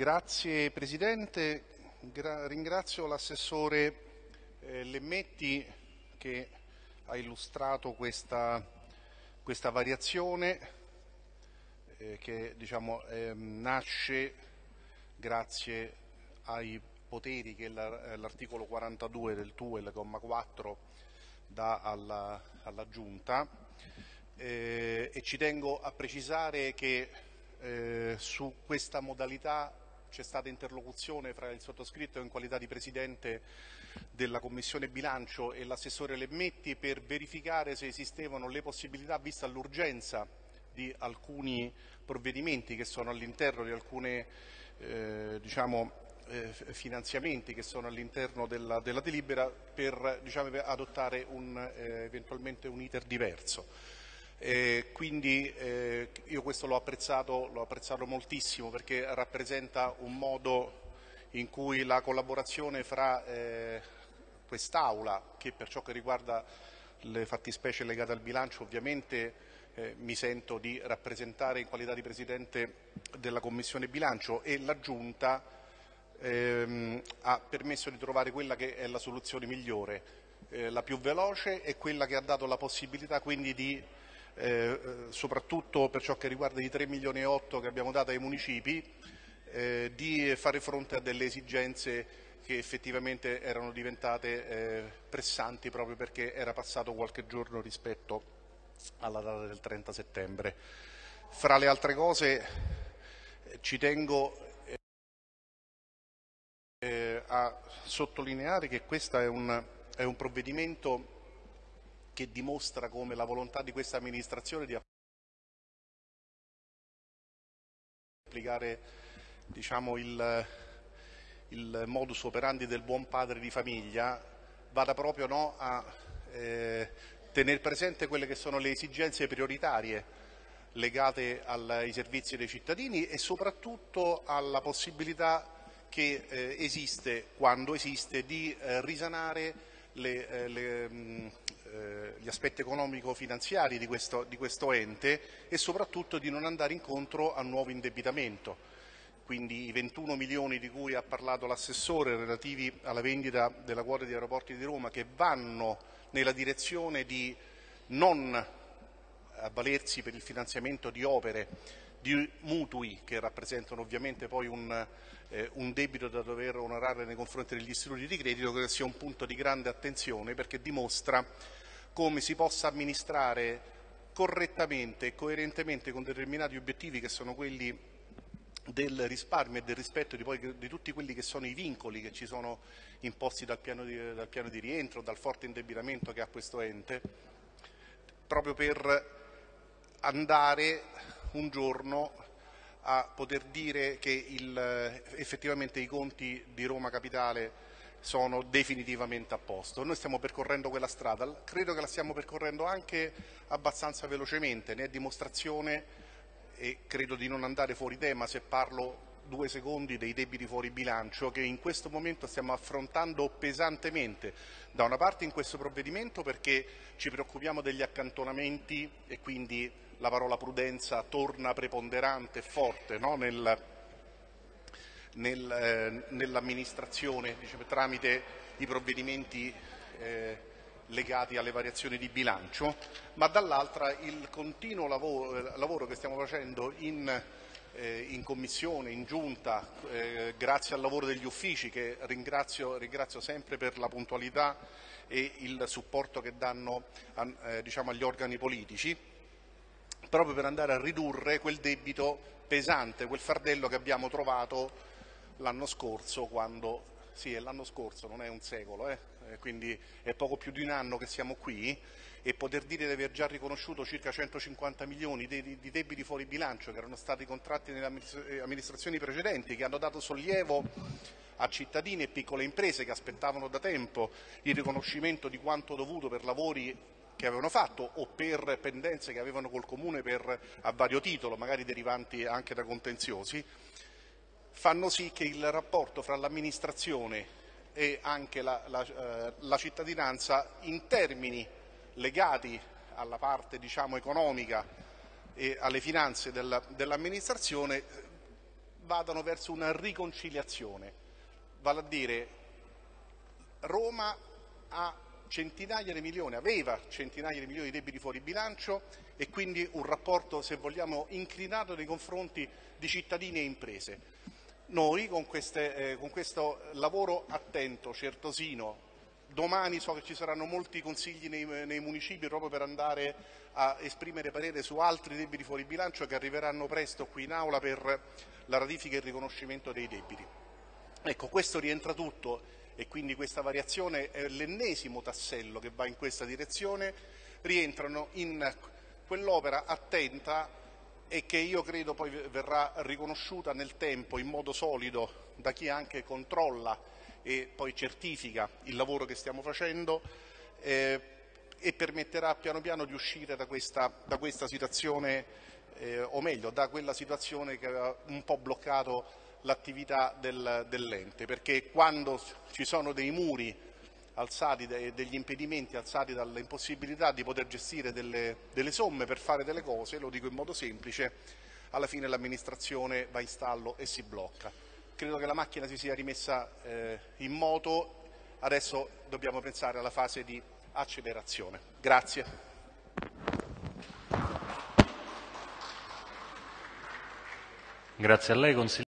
Grazie Presidente, Gra ringrazio l'assessore eh, Lemmetti che ha illustrato questa, questa variazione eh, che diciamo, eh, nasce grazie ai poteri che l'articolo 42 del TUEL, comma 4, dà alla, alla Giunta. Eh, e ci tengo a precisare che eh, su questa modalità c'è stata interlocuzione fra il sottoscritto in qualità di Presidente della Commissione Bilancio e l'assessore Lemmetti per verificare se esistevano le possibilità, vista l'urgenza di alcuni provvedimenti che sono all'interno di alcuni eh, diciamo, eh, finanziamenti che sono all'interno della, della, delibera per diciamo, adottare un, eh, eventualmente un iter diverso. Eh, quindi eh, io questo l'ho apprezzato, apprezzato, moltissimo perché rappresenta un modo in cui la collaborazione fra eh, quest'Aula, che per ciò che riguarda le fattispecie legate al bilancio ovviamente eh, mi sento di rappresentare in qualità di Presidente della Commissione bilancio e la Giunta ehm, ha permesso di trovare quella che è la soluzione migliore, eh, la più veloce e quella che ha dato la possibilità quindi di eh, soprattutto per ciò che riguarda i 3 milioni e 8 che abbiamo dato ai municipi, eh, di fare fronte a delle esigenze che effettivamente erano diventate eh, pressanti proprio perché era passato qualche giorno rispetto alla data del 30 settembre. Fra le altre cose ci tengo a sottolineare che questo è un, è un provvedimento che dimostra come la volontà di questa amministrazione di applicare diciamo, il, il, modus operandi del buon padre di famiglia vada proprio no, a eh, tenere presente quelle che sono le esigenze prioritarie legate ai servizi dei cittadini e soprattutto alla possibilità che eh, esiste, quando esiste, di eh, risanare le, eh, le, mh, gli aspetti economico-finanziari di di questo ente e soprattutto di non andare incontro a nuovo indebitamento. Quindi i 21 milioni di cui ha parlato l'assessore relativi alla vendita della quota di aeroporti di Roma che vanno nella direzione di non avvalersi per il finanziamento di opere, di mutui che rappresentano ovviamente poi un, eh, un, debito da dover onorare nei confronti degli istituti di credito, che sia un punto di grande attenzione perché dimostra come si possa amministrare correttamente e coerentemente con determinati obiettivi che sono quelli del risparmio e del rispetto di, poi, di, tutti quelli che sono i vincoli che ci sono imposti dal piano, di, dal piano di rientro, dal forte indebitamento che ha questo ente, proprio per andare un giorno a poter dire che il, effettivamente i conti di Roma Capitale sono definitivamente a posto. Noi stiamo percorrendo quella strada, credo che la stiamo percorrendo anche abbastanza velocemente, ne è dimostrazione e credo di non andare fuori tema se parlo due secondi dei debiti fuori bilancio che in questo momento stiamo affrontando pesantemente. Da una parte in questo provvedimento perché ci preoccupiamo degli accantonamenti e quindi la parola prudenza torna preponderante e forte no? nel, nel, eh, nell'amministrazione diciamo, tramite i provvedimenti eh, legati alle variazioni di bilancio, ma dall'altra il continuo lavoro, lavoro che stiamo facendo in, eh, in Commissione, in Giunta, eh, grazie al lavoro degli uffici che ringrazio, ringrazio, sempre per la puntualità e il supporto che danno a, eh, diciamo, agli organi politici, proprio per andare a ridurre quel debito pesante, quel fardello che abbiamo trovato l'anno scorso quando, sì è l'anno scorso, non è un secolo, eh? eh? quindi è poco più di un anno che siamo qui e poter dire di aver già riconosciuto circa 150 milioni di, debiti fuori bilancio che erano stati contratti nelle eh, amministrazioni precedenti, che hanno dato sollievo a cittadini e piccole imprese che aspettavano da tempo il riconoscimento di quanto dovuto per lavori che avevano fatto o per pendenze che avevano col Comune per, a vario titolo, magari derivanti anche da contenziosi, fanno sì che il rapporto fra l'amministrazione e anche la, la, eh, la cittadinanza in termini legati alla parte diciamo, economica e alle finanze dell'amministrazione vadano verso una riconciliazione, vale a dire Roma ha centinaia di milioni, aveva centinaia di milioni di debiti fuori bilancio e quindi un rapporto, se vogliamo, inclinato nei confronti di cittadini e imprese. Noi con, queste, eh, con questo lavoro attento, certosino, domani so che ci saranno molti consigli nei, nei, municipi proprio per andare a esprimere parere su altri debiti fuori bilancio che arriveranno presto qui in aula per la ratifica e il riconoscimento dei debiti. Ecco, questo rientra tutto e quindi questa variazione è l'ennesimo tassello che va in questa direzione, rientrano in quell'opera attenta e che io credo poi verrà riconosciuta nel tempo in modo solido da chi anche controlla e poi certifica il lavoro che stiamo facendo eh, e permetterà piano piano di uscire da questa, da questa situazione, eh, o meglio, da quella situazione che aveva un po' bloccato l'attività del, dell'ente, perché quando ci sono dei muri alzati, degli impedimenti alzati dall'impossibilità di poter gestire delle, delle somme per fare delle cose, lo dico in modo semplice, alla fine l'amministrazione va in stallo e si blocca. Credo che la macchina si sia rimessa eh, in moto, adesso dobbiamo pensare alla fase di accelerazione. Grazie. Grazie a lei,